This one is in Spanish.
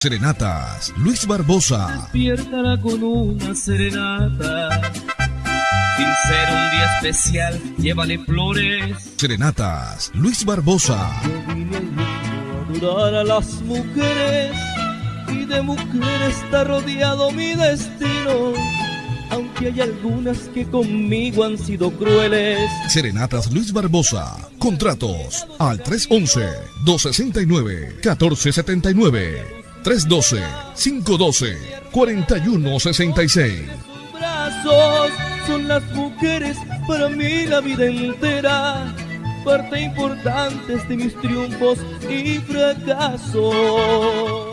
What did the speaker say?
Serenatas, Luis Barbosa. Despiértala con una serenata. Sin ser un día especial, llévale flores. Serenatas, Luis Barbosa. Yo vine a adorar a las mujeres. Y de mujeres está rodeado mi destino. Aunque hay algunas que conmigo han sido crueles. Serenatas Luis Barbosa. Contratos al 311-269-1479. 312-512-4166. brazos son las mujeres para mí la vida entera, parte importante de mis triunfos y fracasos.